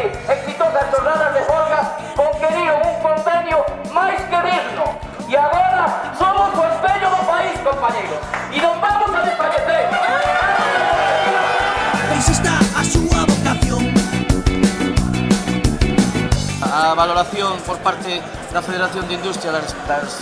20 exitosas jornadas de folga conferiron un convenio máis que digno. E agora somos o espello do país, compañeros. E non vamos a desfallecer. Pois está a súa vocación. A valoración por parte da Federación de Industria das, das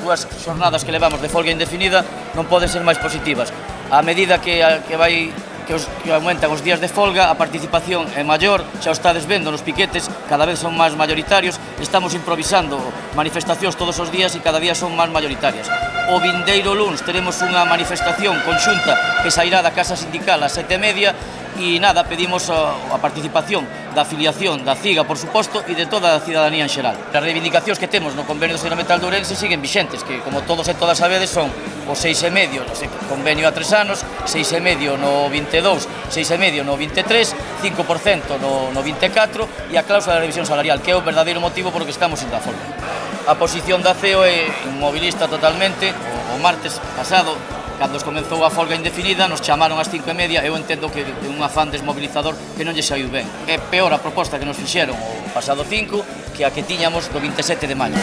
dúas xornadas que levamos de folga indefinida non poden ser máis positivas. A medida que, a, que vai que, os, que aumentan os días de folga, a participación é maior, xa o estades vendo nos piquetes, cada vez son máis mayoritarios, estamos improvisando manifestacións todos os días e cada día son máis mayoritarias. O vindeiro Luns teremos unha manifestación conxunta que sairá da Casa Sindical a sete e media e nada, pedimos a, a participación da afiliación da CIGA, por suposto, e de toda a cidadanía en xeral. As reivindicacións que temos no Convenio do Metal de Ourense siguen vixentes, que, como todos e todas sabedes, son o 6,5 no sei, convenio a 3 anos, 6,5 no 22, 6,5 no 23, 5% no, no 24 e a cláusula da revisión salarial, que é o verdadeiro motivo por que estamos en da forma. A posición da CEO é inmobilista totalmente, o, o martes pasado Cando comenzou a folga indefinida, nos chamaron ás cinco e media, eu entendo que un afán desmobilizador que non lle saiu ben. É peor a proposta que nos fixeron o pasado 5 que a que tiñamos do 27 de maio.